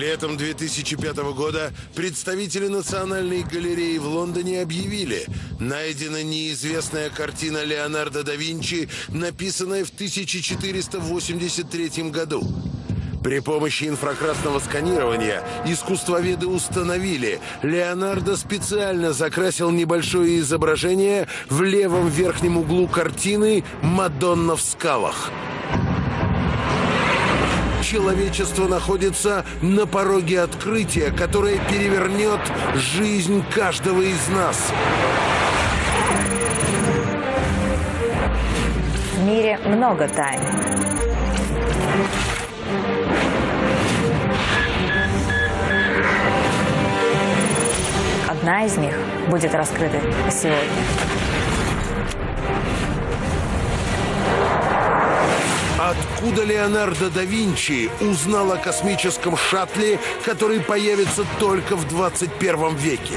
Летом 2005 года представители Национальной галереи в Лондоне объявили, найдена неизвестная картина Леонардо да Винчи, написанная в 1483 году. При помощи инфракрасного сканирования искусствоведы установили, Леонардо специально закрасил небольшое изображение в левом верхнем углу картины «Мадонна в скалах» человечество находится на пороге открытия, которое перевернет жизнь каждого из нас. В мире много тайн. Одна из них будет раскрыта сегодня. Откуда Леонардо да Винчи узнал о космическом шаттле, который появится только в 21 веке?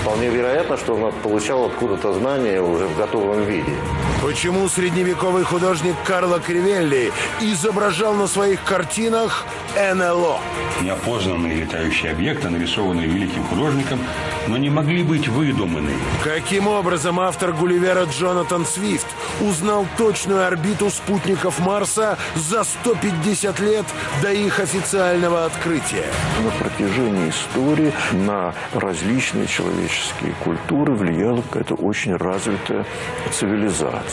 Вполне вероятно, что он получал откуда-то знания уже в готовом виде. Почему средневековый художник Карло Кривелли изображал на своих картинах НЛО? Неопознанные летающие объекты, нарисованные великим художником, но не могли быть выдуманы. Каким образом автор Гулливера Джонатан Свифт узнал точную орбиту спутников Марса за 150 лет до их официального открытия? На протяжении истории на различные человеческие культуры влияла какая-то очень развитая цивилизация.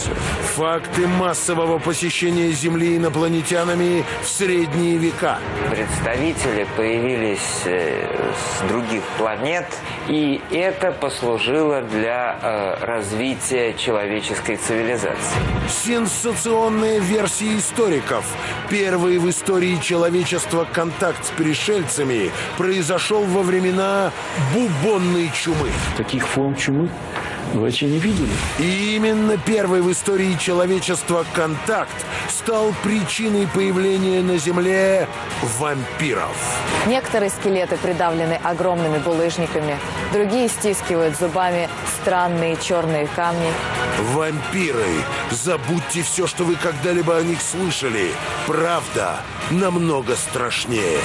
Факты массового посещения Земли инопланетянами в средние века. Представители появились э, с других планет, и это послужило для э, развития человеческой цивилизации. Сенсационная версия историков. Первый в истории человечества контакт с пришельцами произошел во времена бубонной чумы. Таких форм чумы вообще не видели. И именно первый в истории человечества контакт стал причиной появления на Земле вампиров. Некоторые скелеты придавлены огромными булыжниками, другие стискивают зубами странные черные камни. Вампиры. Забудьте все, что вы когда-либо о них слышали. Правда намного страшнее.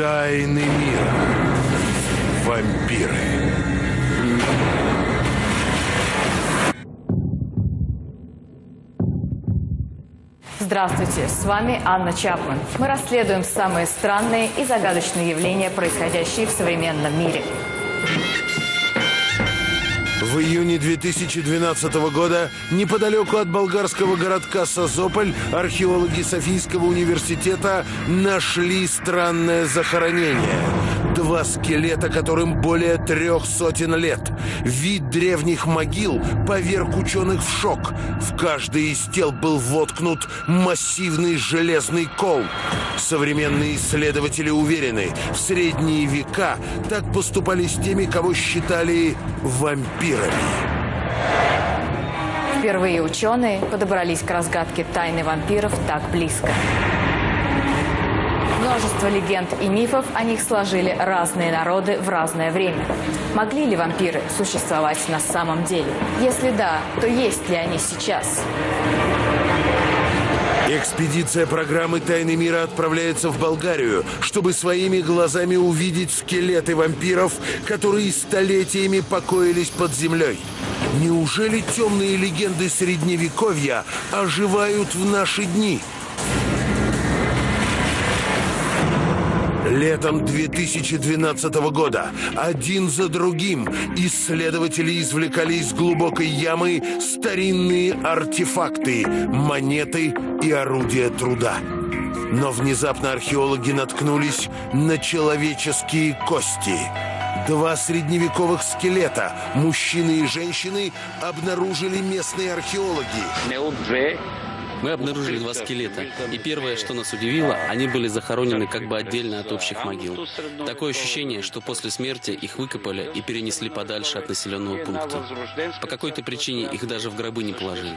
Тайны мира. Вампиры. Здравствуйте, с вами Анна Чапман. Мы расследуем самые странные и загадочные явления, происходящие в современном мире. В июне 2012 года неподалеку от болгарского городка Созополь археологи Софийского университета нашли странное захоронение. Два скелета, которым более трех сотен лет. Вид древних могил поверг ученых в шок. В каждый из тел был воткнут массивный железный кол. Современные исследователи уверены, в средние века так поступали с теми, кого считали вампирами. Впервые ученые подобрались к разгадке тайны вампиров так близко. Множество легенд и мифов о них сложили разные народы в разное время. Могли ли вампиры существовать на самом деле? Если да, то есть ли они сейчас? Экспедиция программы «Тайны мира» отправляется в Болгарию, чтобы своими глазами увидеть скелеты вампиров, которые столетиями покоились под землей. Неужели темные легенды Средневековья оживают в наши дни? Летом 2012 года один за другим исследователи извлекали из глубокой ямы старинные артефакты, монеты и орудия труда. Но внезапно археологи наткнулись на человеческие кости. Два средневековых скелета, мужчины и женщины, обнаружили местные археологи. Мы обнаружили два скелета, и первое, что нас удивило, они были захоронены как бы отдельно от общих могил. Такое ощущение, что после смерти их выкопали и перенесли подальше от населенного пункта. По какой-то причине их даже в гробы не положили.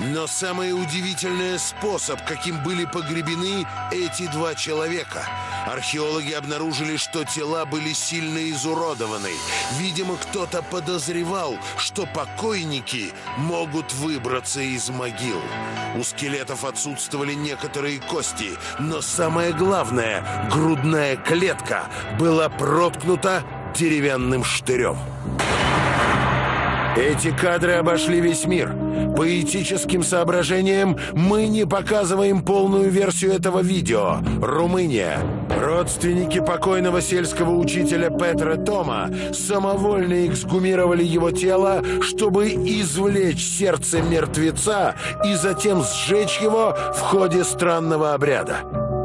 Но самое удивительное способ, каким были погребены эти два человека. Археологи обнаружили, что тела были сильно изуродованы. Видимо, кто-то подозревал, что покойники могут выбраться из могил. У скелетов отсутствовали некоторые кости, но самое главное, грудная клетка была проткнута деревянным штырем. Эти кадры обошли весь мир. По этическим соображениям мы не показываем полную версию этого видео. Румыния. Родственники покойного сельского учителя Петра Тома самовольно эксгумировали его тело, чтобы извлечь сердце мертвеца и затем сжечь его в ходе странного обряда.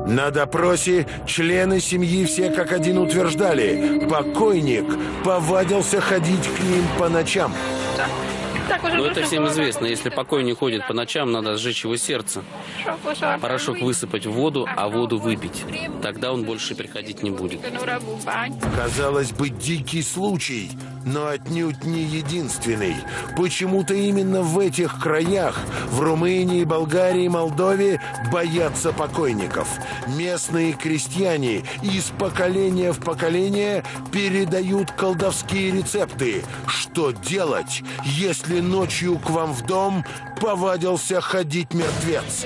На допросе члены семьи все как один утверждали, покойник повадился ходить к ним по ночам. Но это всем известно. Если покойник ходит по ночам, надо сжечь его сердце. Порошок высыпать в воду, а воду выпить. Тогда он больше приходить не будет. Казалось бы, дикий случай, но отнюдь не единственный. Почему-то именно в этих краях, в Румынии, Болгарии, Молдове, боятся покойников. Местные крестьяне из поколения в поколение передают колдовские рецепты. Что делать, если ночью к вам в дом повадился ходить мертвец?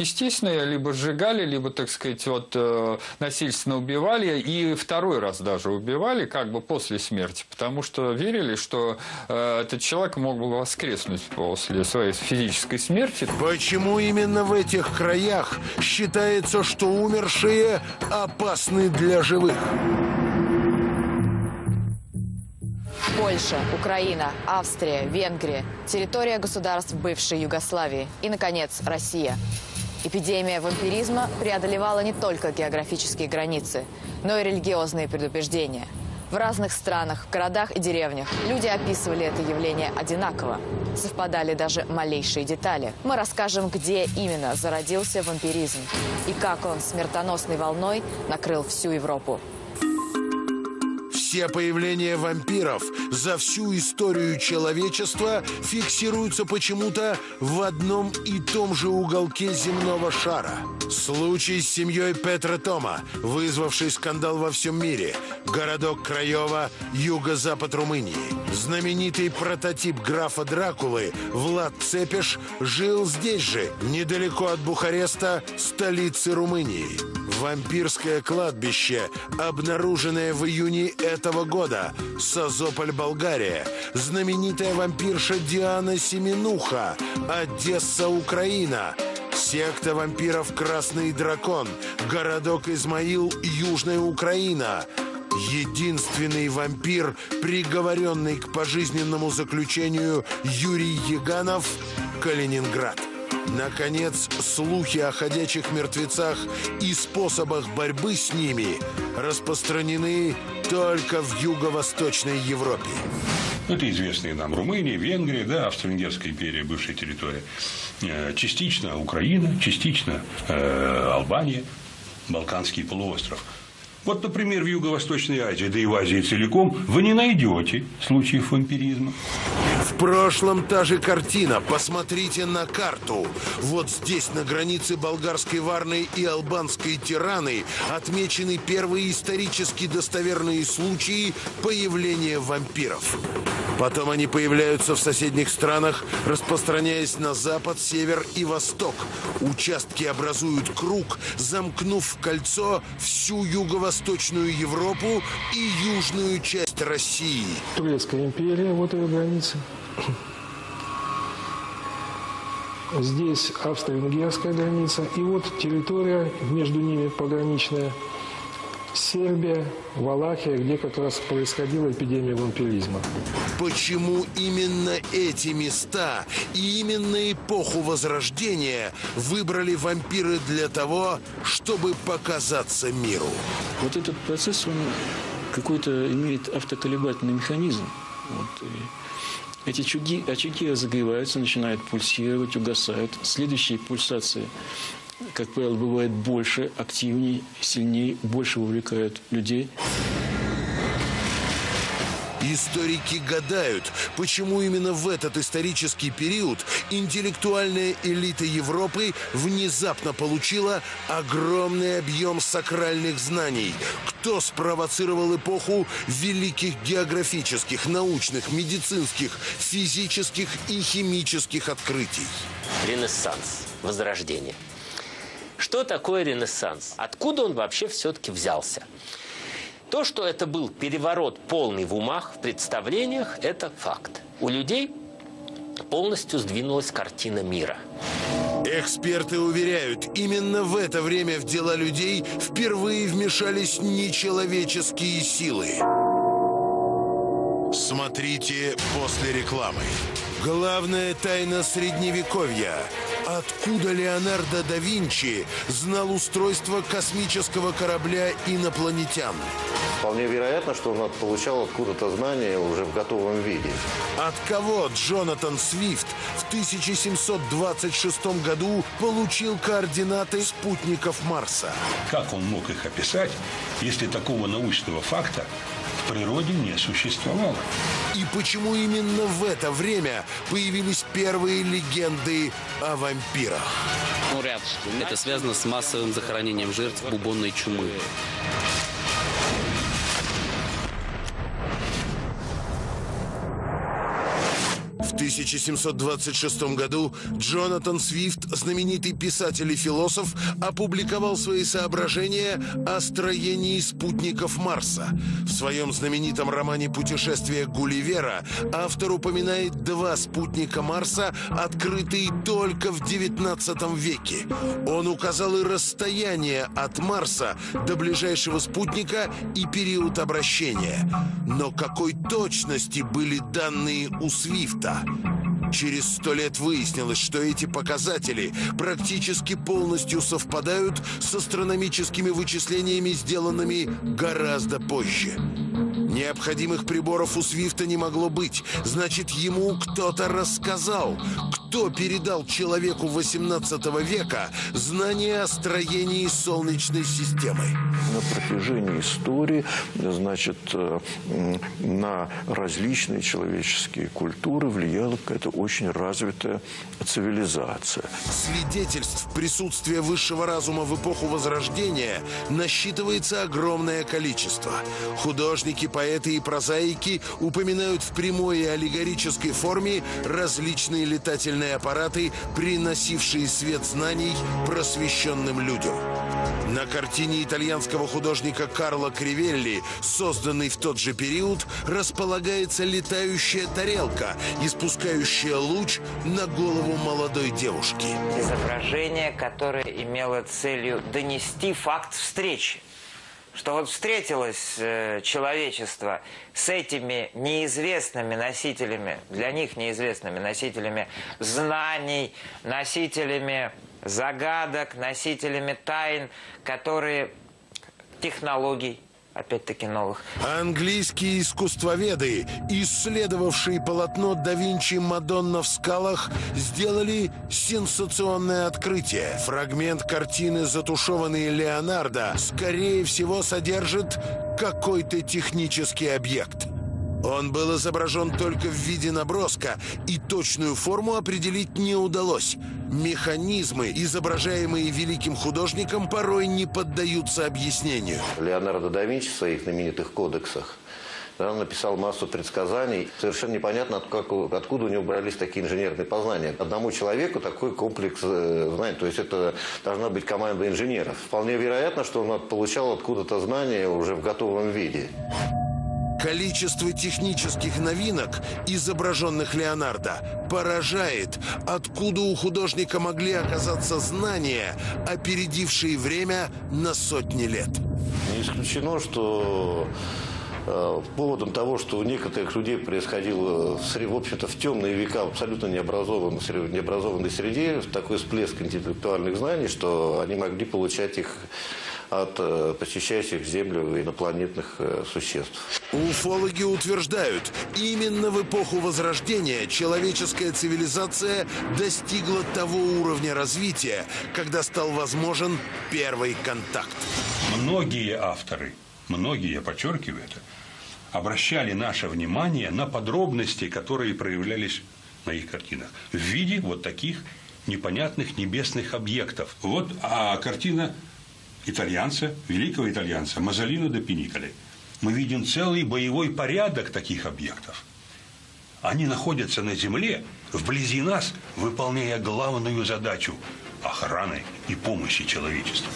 Естественно, либо сжигали, либо, так сказать, вот, э, насильственно убивали. И второй раз даже убивали, как бы после смерти. Потому что верили, что э, этот человек мог бы воскреснуть после своей физической смерти. Почему именно в этих краях считается, что умершие опасны для живых? Польша, Украина, Австрия, Венгрия, территория государств бывшей Югославии и, наконец, Россия. Эпидемия вампиризма преодолевала не только географические границы, но и религиозные предубеждения. В разных странах, городах и деревнях люди описывали это явление одинаково. Совпадали даже малейшие детали. Мы расскажем, где именно зародился вампиризм и как он смертоносной волной накрыл всю Европу. Все появления вампиров за всю историю человечества фиксируются почему-то в одном и том же уголке земного шара. Случай с семьей Петра Тома, вызвавший скандал во всем мире. Городок Краева, юго-запад Румынии. Знаменитый прототип графа Дракулы Влад Цепеш жил здесь же, недалеко от Бухареста, столицы Румынии. Вампирское кладбище, обнаруженное в июне этого года. Созополь, Болгария. Знаменитая вампирша Диана Семенуха. Одесса, Украина. Секта вампиров «Красный дракон». Городок Измаил, Южная Украина. Единственный вампир, приговоренный к пожизненному заключению Юрий Яганов, Калининград. Наконец, слухи о ходячих мертвецах и способах борьбы с ними распространены только в юго-восточной Европе. Это известные нам Румыния, Венгрия, да, Австро-Венгерская империя, бывшая территория. Э, частично Украина, частично э, Албания, Балканский полуостров. Вот, например, в Юго-Восточной Азии, да и в Азии целиком, вы не найдете случаев вампиризма. В прошлом та же картина. Посмотрите на карту. Вот здесь, на границе болгарской Варны и албанской Тираны, отмечены первые исторически достоверные случаи появления вампиров. Потом они появляются в соседних странах, распространяясь на запад, север и восток. Участки образуют круг, замкнув в кольцо всю юго-восточную Европу и южную часть России. Турецкая империя, вот ее граница. Здесь австро-венгерская граница. И вот территория между ними пограничная. Сербия, Валахия, где как раз происходила эпидемия вампиризма. Почему именно эти места и именно эпоху Возрождения выбрали вампиры для того, чтобы показаться миру? Вот этот процесс, он какой-то имеет автоколебательный механизм. Вот, Эти очаги, очаги разогреваются, начинают пульсировать, угасают. Следующие пульсации, как правило, бывают больше, активнее, сильнее, больше вовлекают людей. Историки гадают, почему именно в этот исторический период интеллектуальная элита Европы внезапно получила огромный объем сакральных знаний. Кто спровоцировал эпоху великих географических, научных, медицинских, физических и химических открытий? Ренессанс, Возрождение. Что такое Ренессанс? Откуда он вообще все-таки взялся? То, что это был переворот полный в умах, в представлениях, это факт. У людей полностью сдвинулась картина мира. Эксперты уверяют, именно в это время в дела людей впервые вмешались нечеловеческие силы. Смотрите после рекламы. Главная тайна Средневековья. Откуда Леонардо да Винчи знал устройство космического корабля инопланетян? Вполне вероятно, что он получал откуда-то знания уже в готовом виде. От кого Джонатан Свифт в 1726 году получил координаты спутников Марса? Как он мог их описать, если такого научного факта природе не существовало? И почему именно в это время появились первые легенды о вампирах? Это связано с массовым захоронением жертв бубонной чумы. В 1726 году Джонатан Свифт, знаменитый писатель и философ, опубликовал свои соображения о строении спутников Марса. В своем знаменитом романе «Путешествие Гулливера» автор упоминает два спутника Марса, открытые только в 19 веке. Он указал и расстояние от Марса до ближайшего спутника и период обращения. Но какой точности были данные у Свифта? Через сто лет выяснилось, что эти показатели практически полностью совпадают с астрономическими вычислениями, сделанными гораздо позже. Необходимых приборов у Свифта не могло быть. Значит, ему кто-то рассказал. Кто передал человеку 18 века знания о строении Солнечной системы? На протяжении истории, значит, э, на различные человеческие культуры влияла какая-то очень развитая цивилизация. Свидетельств присутствия высшего разума в эпоху Возрождения насчитывается огромное количество. Художники, поэты и прозаики упоминают в прямой и аллегорической форме различные летательные аппараты, приносившие свет знаний просвещенным людям. На картине итальянского художника Карло Кривелли, созданной в тот же период, располагается летающая тарелка, испускающая луч на голову молодой девушки. Изображение, которое имело целью донести факт встречи что вот встретилось э, человечество с этими неизвестными носителями, для них неизвестными носителями знаний, носителями загадок, носителями тайн, которые технологий, опять-таки новых. Английские искусствоведы, исследовавшие полотно да Винчи «Мадонна в скалах», сделали сенсационное открытие. Фрагмент картины «Затушеванный Леонардо» скорее всего содержит какой-то технический объект. Он был изображен только в виде наброска, и точную форму определить не удалось. Механизмы, изображаемые великим художником, порой не поддаются объяснению. Леонардо да Винчи в своих знаменитых кодексах да, написал массу предсказаний. Совершенно непонятно, откуда у него брались такие инженерные познания. Одному человеку такой комплекс э, знаний, то есть это должна быть команда инженеров. Вполне вероятно, что он получал откуда-то знания уже в готовом виде. Количество технических новинок, изображенных Леонардо, поражает, откуда у художника могли оказаться знания, опередившие время на сотни лет. Не исключено, что э, поводом того, что у некоторых людей происходило, в общем-то, в темные века, в абсолютно необразованной, необразованной среде, такой всплеск интеллектуальных знаний, что они могли получать их от э, посещающих Землю инопланетных э, существ. Уфологи утверждают, именно в эпоху Возрождения человеческая цивилизация достигла того уровня развития, когда стал возможен первый контакт. Многие авторы, многие, я подчеркиваю это, обращали наше внимание на подробности, которые проявлялись на их картинах в виде вот таких непонятных небесных объектов. Вот а картина итальянца, великого итальянца Мазолино де Пиниколи. Мы видим целый боевой порядок таких объектов. Они находятся на Земле, вблизи нас, выполняя главную задачу охраны и помощи человечеству.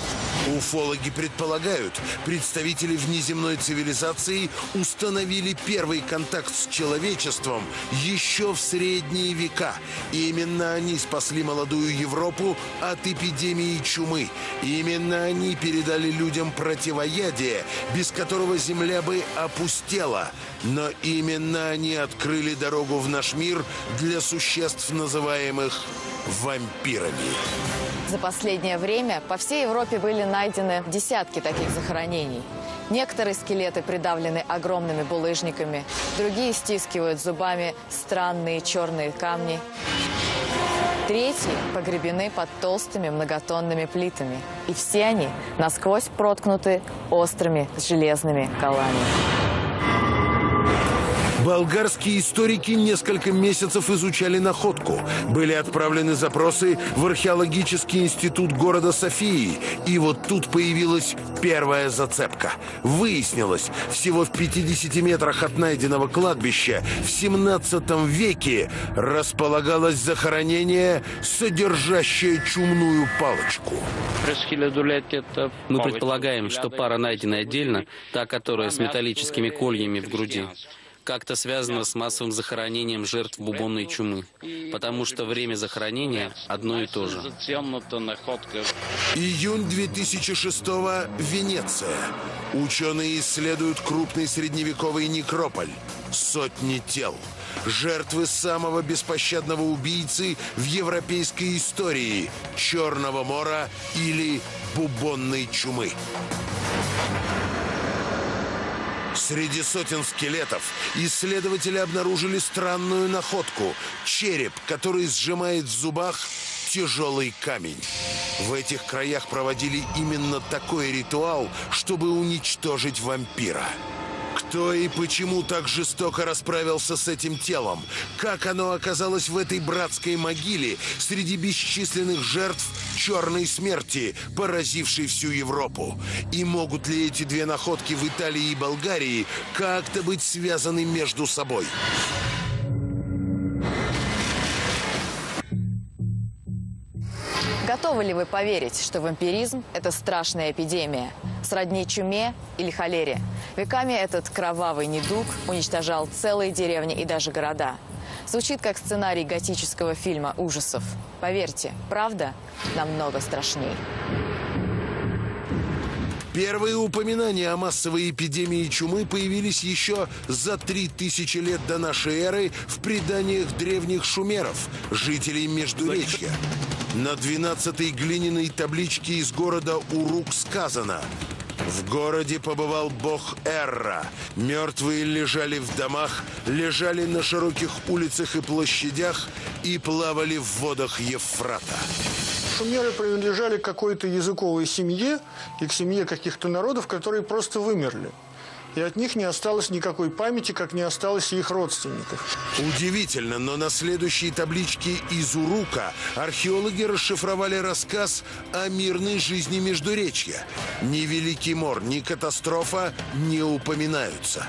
Уфологи предполагают, представители внеземной цивилизации установили первый контакт с человечеством еще в средние века. Именно они спасли молодую Европу от эпидемии чумы. Именно они передали людям противоядие, без которого Земля бы опустела. Но именно они открыли дорогу в наш мир для существ, называемых вампирами. За последнее время по всей Европе были найдены десятки таких захоронений. Некоторые скелеты придавлены огромными булыжниками, другие стискивают зубами странные черные камни. Третьи погребены под толстыми многотонными плитами. И все они насквозь проткнуты острыми железными колами. Болгарские историки несколько месяцев изучали находку. Были отправлены запросы в археологический институт города Софии. И вот тут появилась первая зацепка. Выяснилось, всего в 50 метрах от найденного кладбища в 17 веке располагалось захоронение, содержащее чумную палочку. Мы предполагаем, что пара найдена отдельно, та, которая с металлическими кольями в груди как-то связано с массовым захоронением жертв бубонной чумы, потому что время захоронения одно и то же. Июнь 2006 Венеция. Ученые исследуют крупный средневековый некрополь. Сотни тел. Жертвы самого беспощадного убийцы в европейской истории – Черного мора или бубонной чумы. Среди сотен скелетов исследователи обнаружили странную находку – череп, который сжимает в зубах тяжелый камень. В этих краях проводили именно такой ритуал, чтобы уничтожить вампира. Кто и почему так жестоко расправился с этим телом? Как оно оказалось в этой братской могиле среди бесчисленных жертв черной смерти, поразившей всю Европу? И могут ли эти две находки в Италии и Болгарии как-то быть связаны между собой? Готовы ли вы поверить, что вампиризм – это страшная эпидемия, сродни чуме или холере? Веками этот кровавый недуг уничтожал целые деревни и даже города. Звучит как сценарий готического фильма ужасов. Поверьте, правда намного страшней. Первые упоминания о массовой эпидемии чумы появились еще за три тысячи лет до нашей эры в преданиях древних шумеров, жителей Междуречья. На 12-й глиняной табличке из города Урук сказано в городе побывал бог Эрра. Мертвые лежали в домах, лежали на широких улицах и площадях и плавали в водах Евфрата. Шумеры принадлежали какой-то языковой семье и к семье каких-то народов, которые просто вымерли и от них не осталось никакой памяти, как не осталось их родственников. Удивительно, но на следующей табличке из Урука археологи расшифровали рассказ о мирной жизни Междуречья. Ни Великий Мор, ни катастрофа не упоминаются.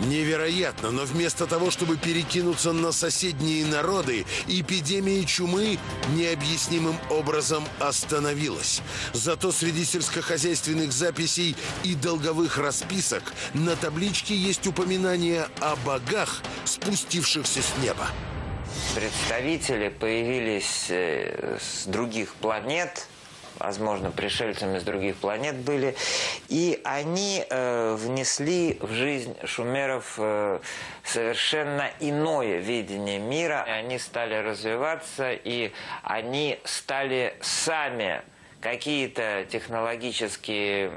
Невероятно, но вместо того, чтобы перекинуться на соседние народы, эпидемия чумы необъяснимым образом остановилась. Зато среди сельскохозяйственных записей и долговых расписок на табличке есть упоминание о богах, спустившихся с неба. Представители появились э, с других планет, возможно, пришельцами с других планет были. И они э, внесли в жизнь шумеров э, совершенно иное видение мира. Они стали развиваться, и они стали сами какие-то технологические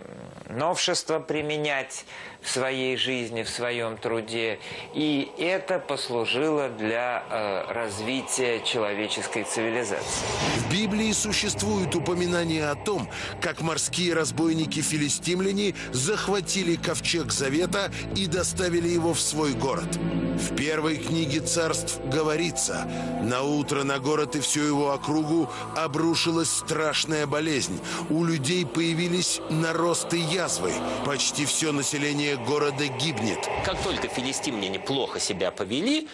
новшества применять в своей жизни, в своем труде. И это послужило для э, развития человеческой цивилизации. В Библии существует упоминание о том, как морские разбойники-филистимляне захватили ковчег Завета и доставили его в свой город. В первой книге царств говорится, на утро на город и всю его округу обрушилась страшная болезнь. У людей появились наросты язвы. Почти все население города гибнет. Как только филистимляне плохо себя повели,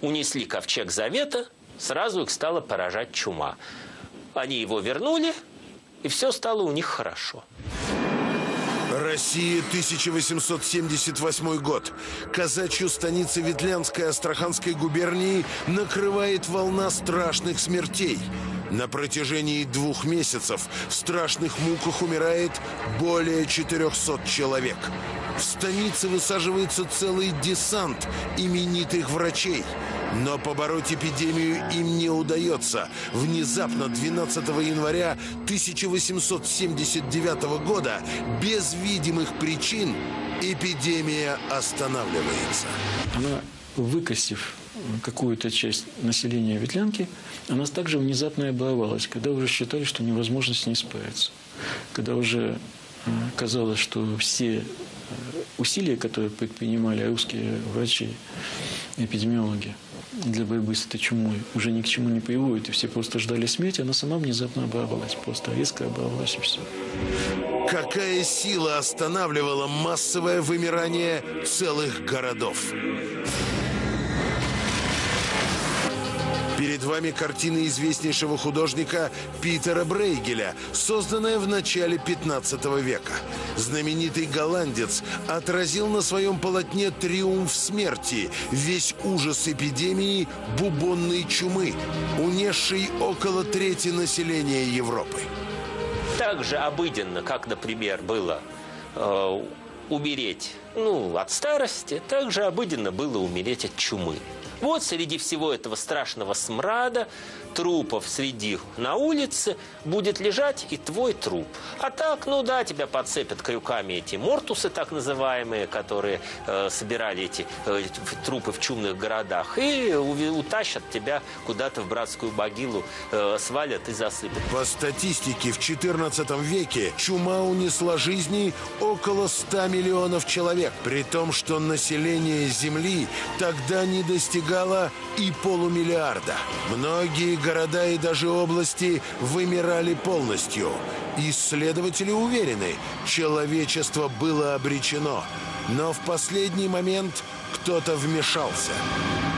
унесли ковчег Завета, сразу их стала поражать чума. Они его вернули, и все стало у них хорошо. Россия, 1878 год. Казачью станицы Ветлянской Астраханской губернии накрывает волна страшных смертей. На протяжении двух месяцев в страшных муках умирает более 400 человек. В станице высаживается целый десант именитых врачей. Но побороть эпидемию им не удается. Внезапно 12 января 1879 года без видимых причин эпидемия останавливается. Она, выкосив какую-то часть населения Ветлянки, она также внезапно оборвалась, когда уже считали, что невозможно с ней справиться. Когда уже казалось, что все усилия, которые предпринимали русские врачи, эпидемиологи, для борьбы с этой чумой уже ни к чему не приводит, и все просто ждали смерти, она сама внезапно оборвалась, просто резко оборвалась и все. Какая сила останавливала массовое вымирание целых городов? Перед вами картина известнейшего художника Питера Брейгеля, созданная в начале 15 века. Знаменитый голландец отразил на своем полотне триумф смерти, весь ужас эпидемии бубонной чумы, унесшей около трети населения Европы. Так же обыденно, как, например, было э, умереть ну, от старости, так же обыденно было умереть от чумы. Вот среди всего этого страшного смрада, трупов среди на улице, будет лежать и твой труп. А так, ну да, тебя подцепят крюками эти мортусы, так называемые, которые э, собирали эти э, трупы в чумных городах, и утащат тебя куда-то в братскую могилу, э, свалят и засыпят. По статистике, в 14 веке чума унесла жизни около 100 миллионов человек, при том, что население Земли тогда не достигало и полумиллиарда. Многие города и даже области вымирали полностью. Исследователи уверены, человечество было обречено. Но в последний момент кто-то вмешался.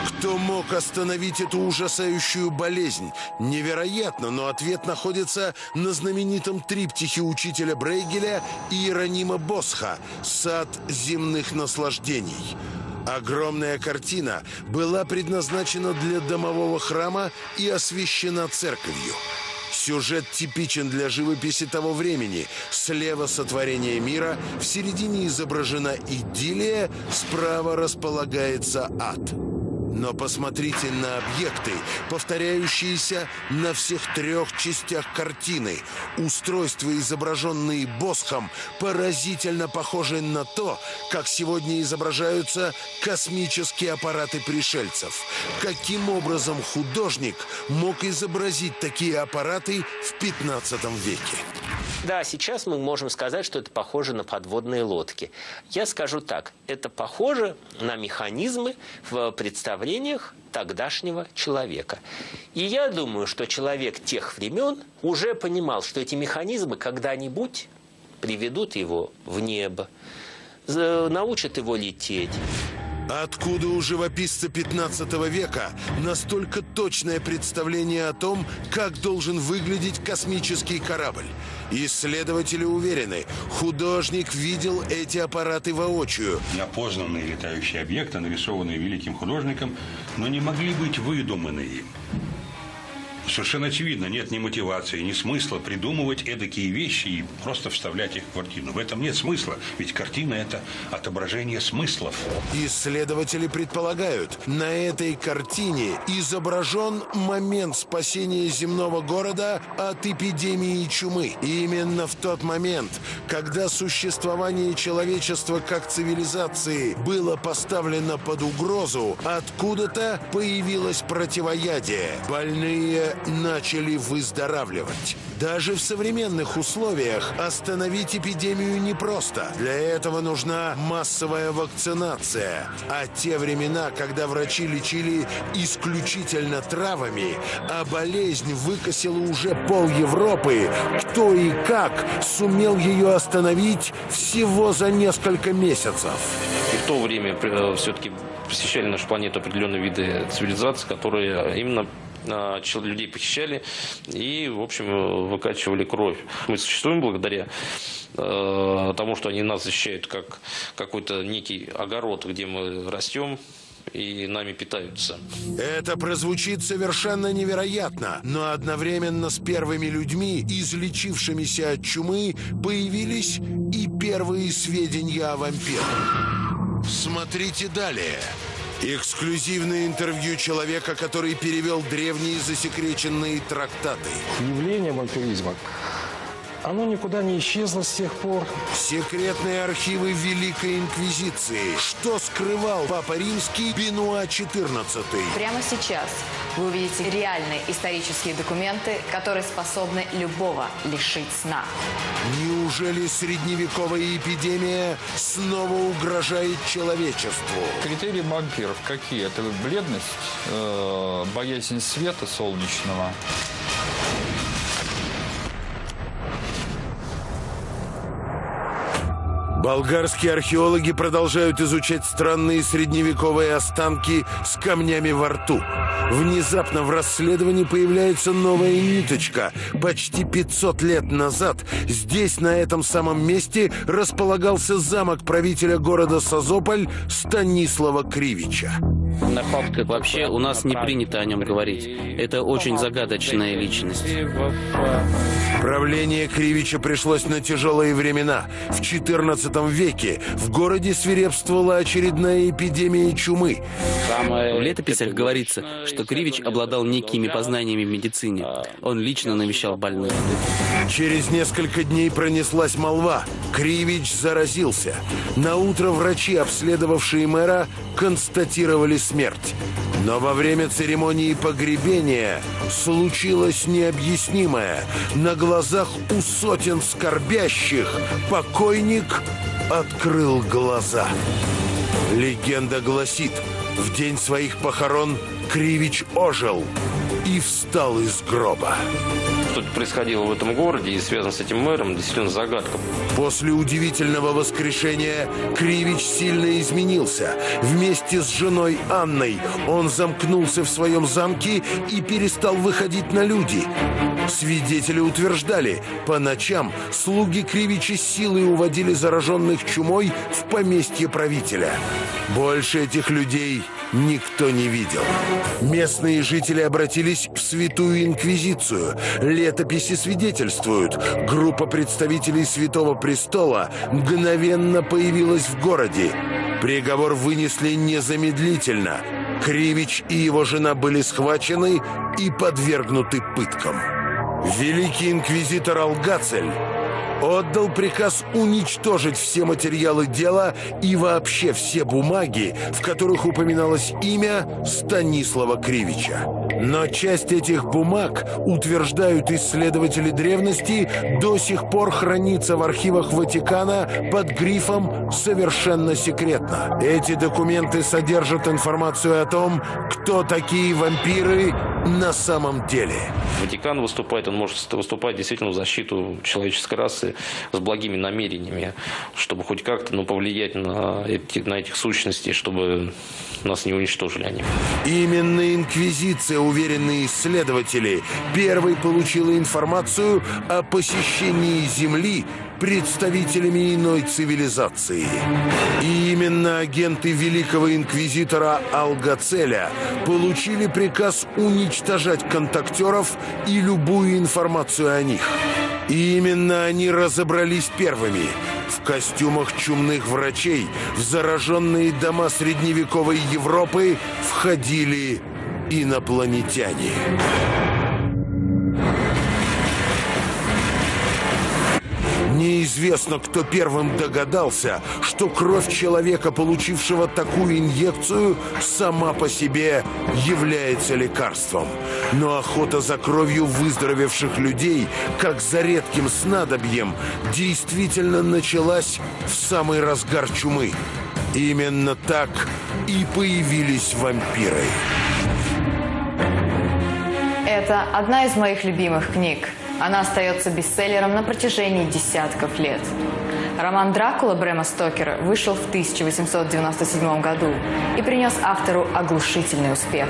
Кто мог остановить эту ужасающую болезнь? Невероятно, но ответ находится на знаменитом триптихе учителя Брейгеля Иеронима Босха «Сад земных наслаждений». Огромная картина была предназначена для домового храма и освящена церковью. Сюжет типичен для живописи того времени. Слева сотворение мира, в середине изображена идиллия, справа располагается ад. Но посмотрите на объекты, повторяющиеся на всех трех частях картины. Устройства, изображенные Босхом, поразительно похожи на то, как сегодня изображаются космические аппараты пришельцев. Каким образом художник мог изобразить такие аппараты в 15 веке? Да, сейчас мы можем сказать, что это похоже на подводные лодки. Я скажу так, это похоже на механизмы в представлениях тогдашнего человека. И я думаю, что человек тех времен уже понимал, что эти механизмы когда-нибудь приведут его в небо, научат его лететь. Откуда у живописца 15 века настолько точное представление о том, как должен выглядеть космический корабль? Исследователи уверены, художник видел эти аппараты воочию. Неопознанные летающие объекты, нарисованные великим художником, но не могли быть выдуманы им. Совершенно очевидно, нет ни мотивации, ни смысла придумывать эдакие вещи и просто вставлять их в картину. В этом нет смысла, ведь картина – это отображение смыслов. Исследователи предполагают, на этой картине изображен момент спасения земного города от эпидемии чумы. И именно в тот момент, когда существование человечества как цивилизации было поставлено под угрозу, откуда-то появилось противоядие. Больные начали выздоравливать. Даже в современных условиях остановить эпидемию непросто. Для этого нужна массовая вакцинация. А те времена, когда врачи лечили исключительно травами, а болезнь выкосила уже пол Европы, кто и как сумел ее остановить всего за несколько месяцев. И в то время э, все-таки посещали нашу планету определенные виды цивилизаций, которые именно людей похищали и, в общем, выкачивали кровь. Мы существуем благодаря э, тому, что они нас защищают как какой-то некий огород, где мы растем, и нами питаются. Это прозвучит совершенно невероятно, но одновременно с первыми людьми, излечившимися от чумы, появились и первые сведения о вампирах. Смотрите далее. Эксклюзивное интервью человека, который перевел древние засекреченные трактаты. Явление вампиризма оно никуда не исчезло с тех пор. Секретные архивы Великой Инквизиции. Что скрывал Папа Римский Бенуа XIV? Прямо сейчас вы увидите реальные исторические документы, которые способны любого лишить сна. Неужели средневековая эпидемия снова угрожает человечеству? Критерии вампиров какие? Это бледность, э, боязнь света солнечного, Болгарские археологи продолжают изучать странные средневековые останки с камнями во рту. Внезапно в расследовании появляется новая ниточка. Почти 500 лет назад здесь, на этом самом месте, располагался замок правителя города Созополь Станислава Кривича. Вообще, у нас не принято о нем говорить. Это очень загадочная личность. Правление Кривича пришлось на тяжелые времена. В 14 веке в городе свирепствовала очередная эпидемия чумы. В летописях говорится, что Кривич обладал некими познаниями в медицине. Он лично навещал больных. Через несколько дней пронеслась молва. Кривич заразился. На утро врачи, обследовавшие мэра, констатировали смерть. Но во время церемонии погребения случилось необъяснимое. На глазах у сотен скорбящих покойник открыл глаза. Легенда гласит, в день своих похорон Кривич ожил и встал из гроба. Что происходило в этом городе и связано с этим мэром, действительно загадка. После удивительного воскрешения Кривич сильно изменился. Вместе с женой Анной он замкнулся в своем замке и перестал выходить на люди. Свидетели утверждали, по ночам слуги Кривича силой уводили зараженных чумой в поместье правителя. Больше этих людей никто не видел. Местные жители обратились в Святую Инквизицию. Летописи свидетельствуют, группа представителей Святого Престола мгновенно появилась в городе. Приговор вынесли незамедлительно. Кривич и его жена были схвачены и подвергнуты пыткам. Великий инквизитор Алгацель отдал приказ уничтожить все материалы дела и вообще все бумаги, в которых упоминалось имя Станислава Кривича. Но часть этих бумаг, утверждают исследователи древности, до сих пор хранится в архивах Ватикана под грифом «Совершенно секретно». Эти документы содержат информацию о том, кто такие вампиры на самом деле. Ватикан выступает, он может выступать действительно в защиту человеческой расы с благими намерениями, чтобы хоть как-то ну, повлиять на, эти, на этих сущностей, чтобы нас не уничтожили они. Именно Инквизиция, уверенные исследователи, первой получила информацию о посещении Земли представителями иной цивилизации. И именно агенты великого инквизитора Алгацеля получили приказ уничтожать контактеров и любую информацию о них. И именно они разобрались первыми – в костюмах чумных врачей в зараженные дома средневековой Европы входили инопланетяне. Неизвестно, кто первым догадался, что кровь человека, получившего такую инъекцию, сама по себе является лекарством. Но охота за кровью выздоровевших людей, как за редким снадобьем, действительно началась в самый разгар чумы. Именно так и появились вампиры. Это одна из моих любимых книг – она остается бестселлером на протяжении десятков лет. Роман «Дракула» Брэма Стокера вышел в 1897 году и принес автору оглушительный успех.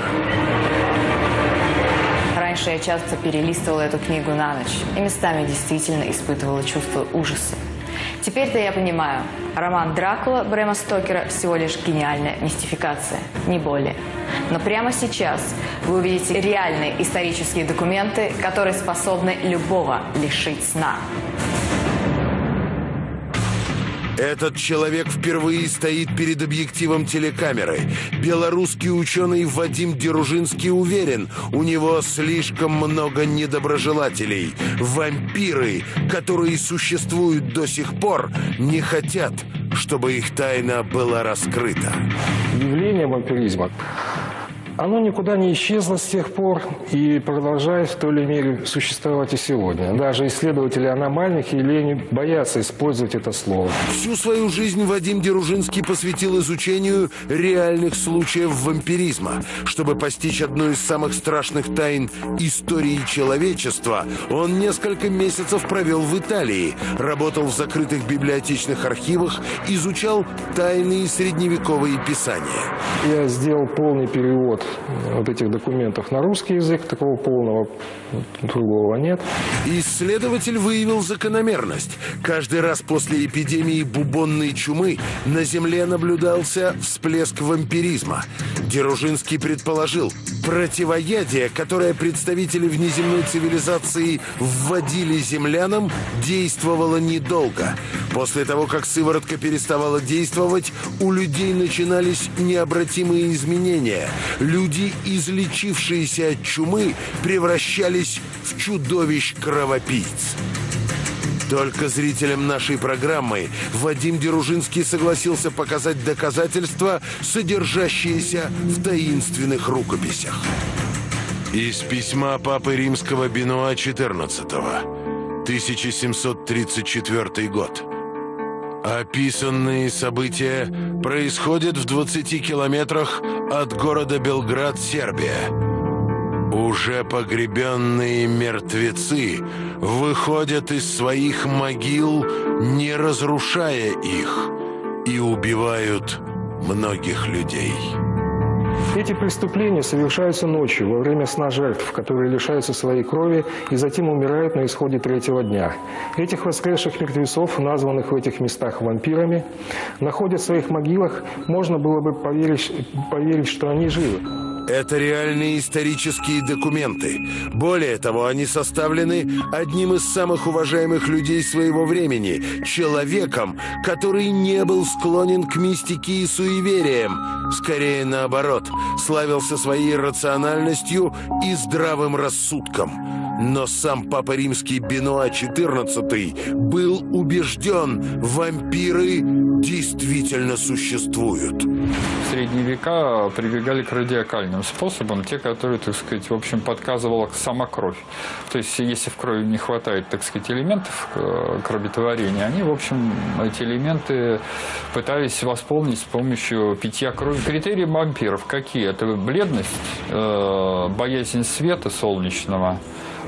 Раньше я часто перелистывала эту книгу на ночь и местами действительно испытывала чувство ужаса. Теперь-то я понимаю, роман «Дракула» Брэма Стокера всего лишь гениальная мистификация, не более. Но прямо сейчас вы увидите реальные исторические документы, которые способны любого лишить сна. Этот человек впервые стоит перед объективом телекамеры. Белорусский ученый Вадим Деружинский уверен, у него слишком много недоброжелателей. Вампиры, которые существуют до сих пор, не хотят, чтобы их тайна была раскрыта. Явление вампиризма оно никуда не исчезло с тех пор и продолжает в той или иной мере существовать и сегодня. Даже исследователи аномальных явлений боятся использовать это слово. Всю свою жизнь Вадим Деружинский посвятил изучению реальных случаев вампиризма. Чтобы постичь одну из самых страшных тайн истории человечества, он несколько месяцев провел в Италии, работал в закрытых библиотечных архивах, изучал тайные средневековые писания. Я сделал полный перевод вот этих документов на русский язык, такого полного другого нет. Исследователь выявил закономерность. Каждый раз после эпидемии бубонной чумы на Земле наблюдался всплеск вампиризма. Деружинский предположил, противоядие, которое представители внеземной цивилизации вводили землянам, действовало недолго. После того, как сыворотка переставала действовать, у людей начинались необратимые изменения. Люди, излечившиеся от чумы, превращались в чудовищ-кровопийц. Только зрителям нашей программы Вадим Деружинский согласился показать доказательства, содержащиеся в таинственных рукописях. Из письма Папы Римского Бенуа XIV, 1734 год. Описанные события происходят в 20 километрах от города Белград, Сербия. Уже погребенные мертвецы выходят из своих могил, не разрушая их, и убивают многих людей. Эти преступления совершаются ночью, во время сна жертв, которые лишаются своей крови и затем умирают на исходе третьего дня. Этих воскресших мертвецов, названных в этих местах вампирами, находят в своих могилах, можно было бы поверить, поверить что они живы. Это реальные исторические документы. Более того, они составлены одним из самых уважаемых людей своего времени, человеком, который не был склонен к мистике и суевериям. Скорее наоборот, славился своей рациональностью и здравым рассудком. Но сам Папа Римский Бенуа XIV был убежден, вампиры действительно существуют. В средние века прибегали к радиакальным способам, те, которые, так сказать, в общем, подказывала сама кровь. То есть, если в крови не хватает, так сказать, элементов э, кроветворения, они, в общем, эти элементы пытались восполнить с помощью питья крови. Критерии вампиров какие? Это бледность, э, боязнь света солнечного,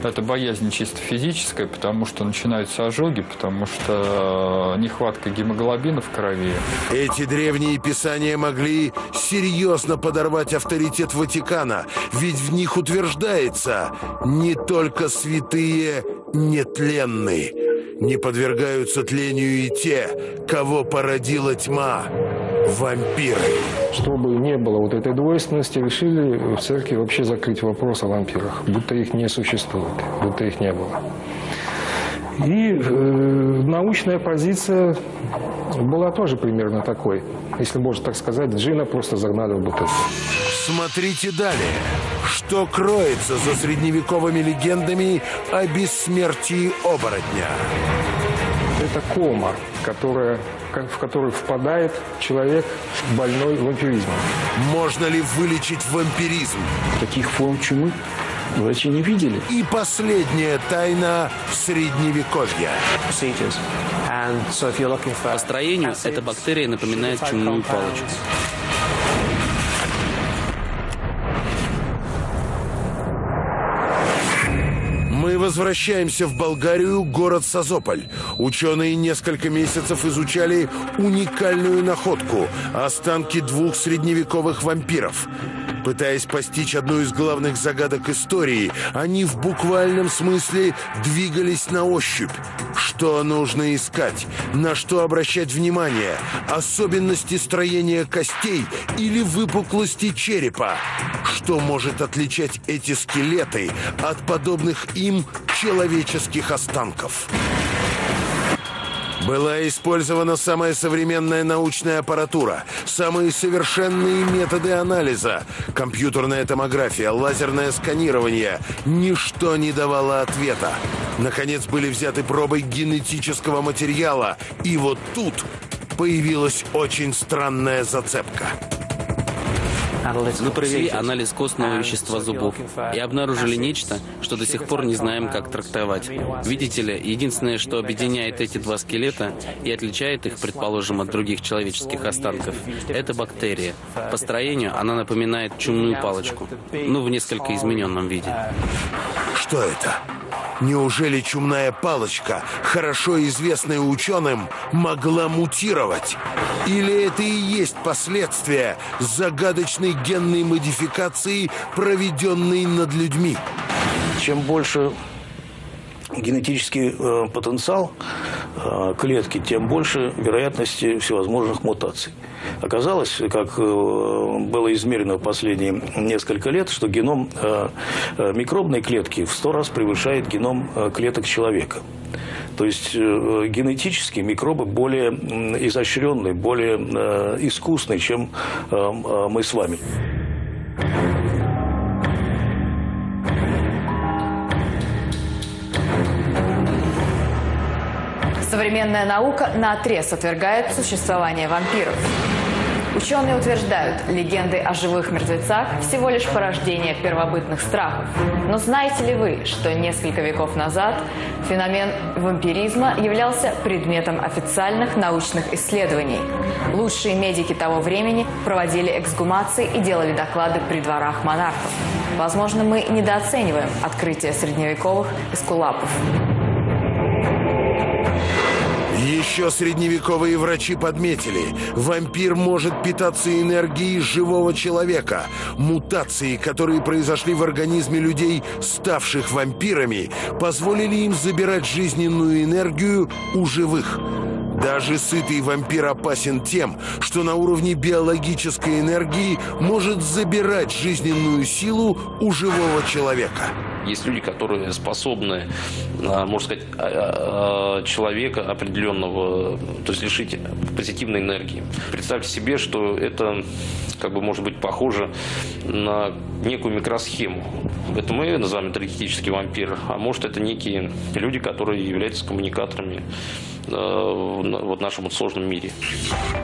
это боязнь чисто физическая, потому что начинаются ожоги, потому что э, нехватка гемоглобина в крови. Эти древние писания могли серьезно подорвать авторитет Ватикана, ведь в них утверждается «не только святые нетленны». Не подвергаются тлению и те, кого породила тьма – вампиры. Чтобы не было вот этой двойственности, решили в церкви вообще закрыть вопрос о вампирах, будто их не существует, будто их не было. И э, научная позиция была тоже примерно такой. Если можно так сказать, Джина просто загнали в бутылку. Смотрите далее. Что кроется за средневековыми легендами о бессмертии оборотня? Это кома, которая, в которую впадает человек больной вампиризмом. Можно ли вылечить вампиризм? Таких форм чумы врачи не видели. И последняя тайна средневековья. По строению эта бактерия напоминает чумную палочку. Возвращаемся в Болгарию, город Созополь. Ученые несколько месяцев изучали уникальную находку – останки двух средневековых вампиров. Пытаясь постичь одну из главных загадок истории, они в буквальном смысле двигались на ощупь. Что нужно искать? На что обращать внимание? Особенности строения костей или выпуклости черепа? Что может отличать эти скелеты от подобных им человеческих останков? Была использована самая современная научная аппаратура, самые совершенные методы анализа, компьютерная томография, лазерное сканирование. Ничто не давало ответа. Наконец были взяты пробы генетического материала, и вот тут появилась очень странная зацепка. Мы провели анализ костного вещества зубов и обнаружили нечто, что до сих пор не знаем, как трактовать. Видите ли, единственное, что объединяет эти два скелета и отличает их, предположим, от других человеческих останков, это бактерия. По строению она напоминает чумную палочку, ну, в несколько измененном виде. Что это? Неужели чумная палочка, хорошо известная ученым, могла мутировать? Или это и есть последствия загадочной генной модификации, проведенной над людьми? Чем больше генетический э, потенциал э, клетки, тем больше вероятности всевозможных мутаций. Оказалось, как э, было измерено последние несколько лет, что геном э, э, микробной клетки в сто раз превышает геном клеток человека. То есть генетически микробы более изощренные, более искусные, чем мы с вами. Современная наука на отрез отвергает существование вампиров. Ученые утверждают, легенды о живых мертвецах всего лишь порождение первобытных страхов. Но знаете ли вы, что несколько веков назад феномен вампиризма являлся предметом официальных научных исследований? Лучшие медики того времени проводили эксгумации и делали доклады при дворах монархов. Возможно, мы недооцениваем открытие средневековых эскулапов. Еще средневековые врачи подметили, вампир может питаться энергией живого человека. Мутации, которые произошли в организме людей, ставших вампирами, позволили им забирать жизненную энергию у живых. Даже сытый вампир опасен тем, что на уровне биологической энергии может забирать жизненную силу у живого человека. Есть люди, которые способны, можно сказать, а, а, человека определенного, то есть лишить позитивной энергии. Представьте себе, что это как бы может быть похоже на некую микросхему. Это мы называем энергетический вампир, а может это некие люди, которые являются коммуникаторами в нашем сложном мире.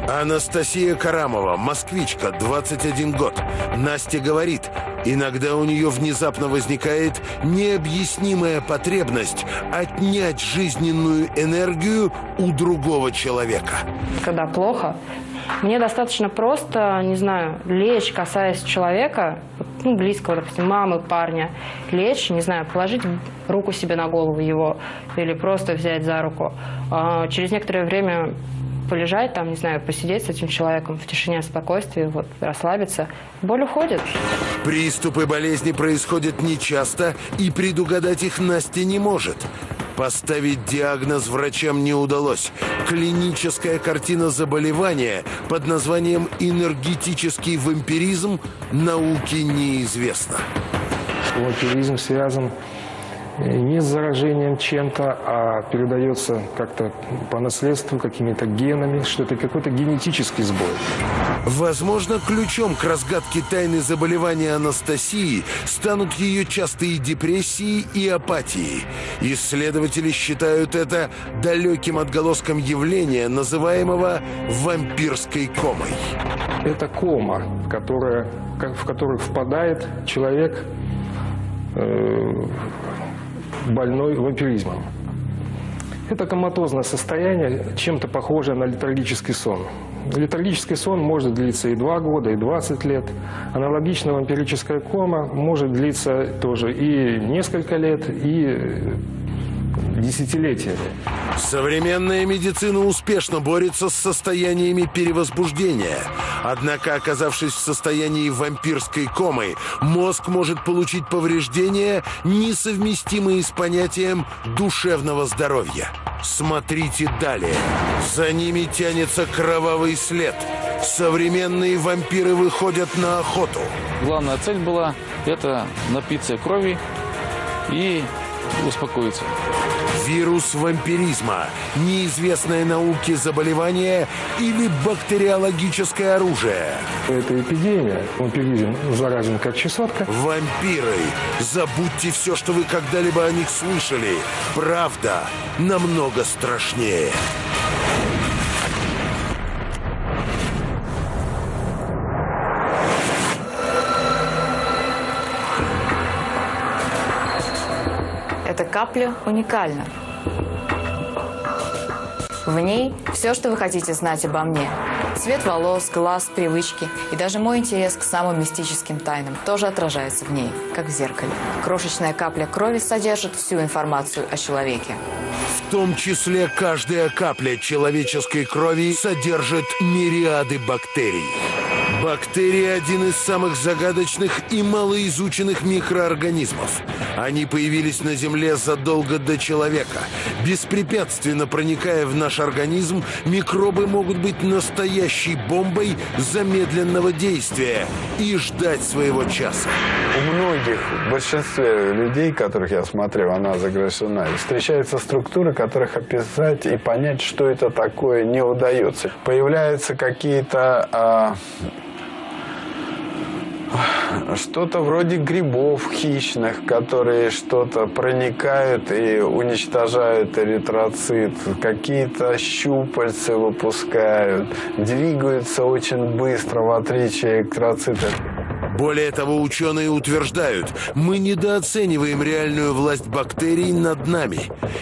Анастасия Карамова, москвичка, 21 год. Настя говорит, иногда у нее внезапно возникает необъяснимая потребность отнять жизненную энергию у другого человека. Когда плохо, мне достаточно просто, не знаю, лечь, касаясь человека, ну, близкого, допустим, мамы, парня, лечь, не знаю, положить руку себе на голову его или просто взять за руку. А через некоторое время полежать, там, не знаю, посидеть с этим человеком в тишине, спокойствии, вот, расслабиться, боль уходит. Приступы болезни происходят нечасто, и предугадать их Настя не может. Поставить диагноз врачам не удалось. Клиническая картина заболевания под названием энергетический вампиризм науке неизвестна. Вампиризм связан не с заражением чем-то, а передается как-то по наследству какими-то генами, что это какой-то генетический сбой. Возможно, ключом к разгадке тайны заболевания Анастасии станут ее частые депрессии и апатии. Исследователи считают это далеким отголоском явления, называемого вампирской комой. Это кома, которая, в которую впадает человек э, больной вампиризмом. Это коматозное состояние, чем-то похожее на летаргический сон. Летаргический сон может длиться и 2 года, и 20 лет. Аналогично вампирическая кома может длиться тоже и несколько лет, и десятилетиями. Современная медицина успешно борется с состояниями перевозбуждения. Однако, оказавшись в состоянии вампирской комы, мозг может получить повреждения, несовместимые с понятием душевного здоровья. Смотрите далее. За ними тянется кровавый след. Современные вампиры выходят на охоту. Главная цель была – это напиться крови и успокоиться. Вирус вампиризма, неизвестное науке заболевание или бактериологическое оружие. Это эпидемия. Вампиризм заражен как чесотка. Вампиры. Забудьте все, что вы когда-либо о них слышали. Правда намного страшнее. Капля уникальна. В ней все, что вы хотите знать обо мне. Цвет волос, глаз, привычки и даже мой интерес к самым мистическим тайнам тоже отражается в ней, как в зеркале. Крошечная капля крови содержит всю информацию о человеке. В том числе каждая капля человеческой крови содержит мириады бактерий. Бактерии – один из самых загадочных и малоизученных микроорганизмов. Они появились на Земле задолго до человека. Беспрепятственно проникая в наш организм, микробы могут быть настоящей бомбой замедленного действия и ждать своего часа. У многих, в большинстве людей, которых я смотрел, она загряжена, встречаются структуры, которых описать и понять, что это такое, не удается. Появляются какие-то... А, что-то вроде грибов хищных, которые что-то проникают и уничтожают эритроцит, какие-то щупальцы выпускают, двигаются очень быстро, в отличие от эритроцитов. Более того, ученые утверждают, мы недооцениваем реальную власть бактерий над нами.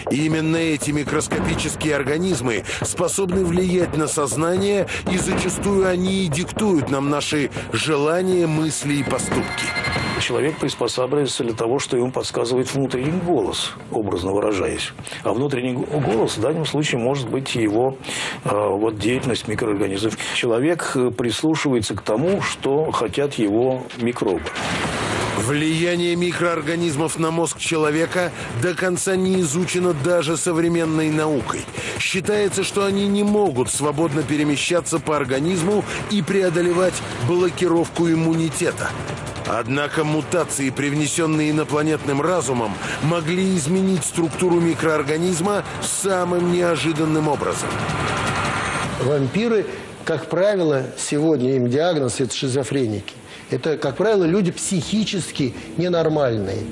Именно эти микроскопические организмы способны влиять на сознание, и зачастую они и диктуют нам наши желания, мысли и поступки. Человек приспосабливается для того, что ему подсказывает внутренний голос, образно выражаясь. А внутренний голос в данном случае может быть его э, вот, деятельность микроорганизмов. Человек прислушивается к тому, что хотят его микробы. Влияние микроорганизмов на мозг человека до конца не изучено даже современной наукой. Считается, что они не могут свободно перемещаться по организму и преодолевать блокировку иммунитета. Однако мутации, привнесенные инопланетным разумом, могли изменить структуру микроорганизма самым неожиданным образом. Вампиры, как правило, сегодня им диагноз – это шизофреники. Это, как правило, люди психически ненормальные.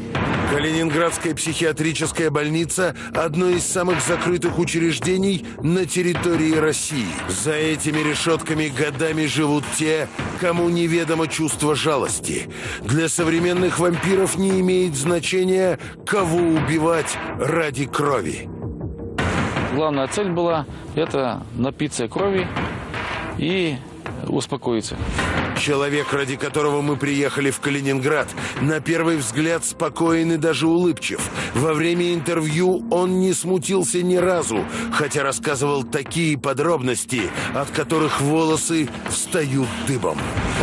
Калининградская психиатрическая больница – одно из самых закрытых учреждений на территории России. За этими решетками годами живут те, кому неведомо чувство жалости. Для современных вампиров не имеет значения, кого убивать ради крови. Главная цель была – это напиться крови и успокоиться. Человек, ради которого мы приехали в Калининград, на первый взгляд спокоен и даже улыбчив. Во время интервью он не смутился ни разу, хотя рассказывал такие подробности, от которых волосы встают дыбом.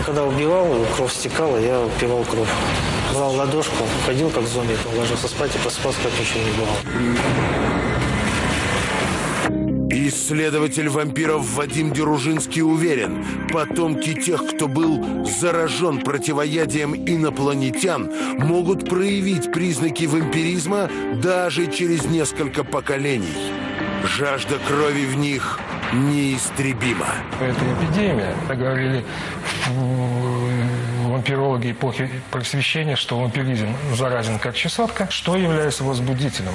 Когда убивал, кровь стекала, я пивал кровь. Брал ладошку, ходил как зомби, ложился спать и просыпался, как ничего не было. Исследователь вампиров Вадим Деружинский уверен, потомки тех, кто был заражен противоядием инопланетян, могут проявить признаки вампиризма даже через несколько поколений. Жажда крови в них неистребима. Это эпидемия. Говорили вампирологи эпохи просвещения, что вампиризм заразен как чесотка. Что является возбудителем?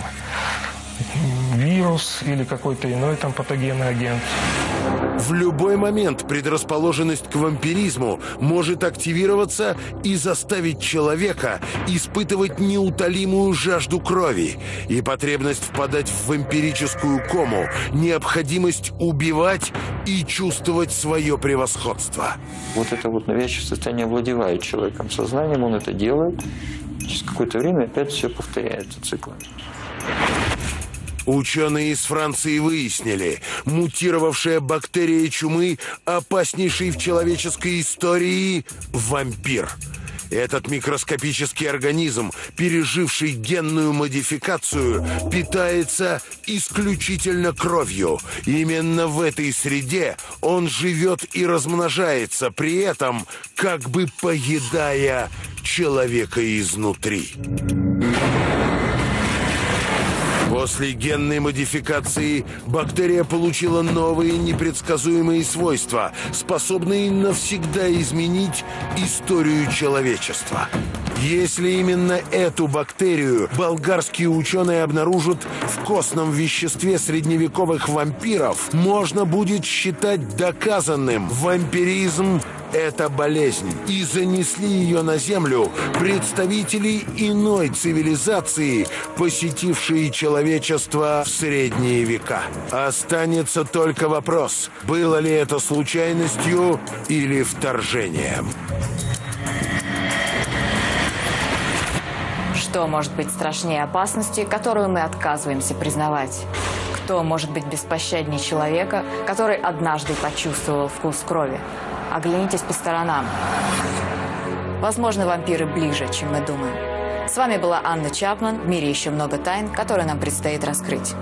Вирус или какой-то иной там патогенный агент. В любой момент предрасположенность к вампиризму может активироваться и заставить человека испытывать неутолимую жажду крови и потребность впадать в вампирическую кому, необходимость убивать и чувствовать свое превосходство. Вот это вот навязчивое состояние овладевает человеком сознанием, он это делает, через какое-то время опять все повторяется циклами. Ученые из Франции выяснили, мутировавшая бактерия чумы опаснейший в человеческой истории вампир. Этот микроскопический организм, переживший генную модификацию, питается исключительно кровью. Именно в этой среде он живет и размножается, при этом как бы поедая человека изнутри. После генной модификации бактерия получила новые непредсказуемые свойства, способные навсегда изменить историю человечества. Если именно эту бактерию болгарские ученые обнаружат в костном веществе средневековых вампиров, можно будет считать доказанным вампиризм это болезнь, и занесли ее на Землю представители иной цивилизации, посетившие человечество в средние века. Останется только вопрос, было ли это случайностью или вторжением. Что может быть страшнее опасности, которую мы отказываемся признавать? Кто может быть беспощаднее человека, который однажды почувствовал вкус крови? Оглянитесь по сторонам. Возможно, вампиры ближе, чем мы думаем. С вами была Анна Чапман. В мире еще много тайн, которые нам предстоит раскрыть.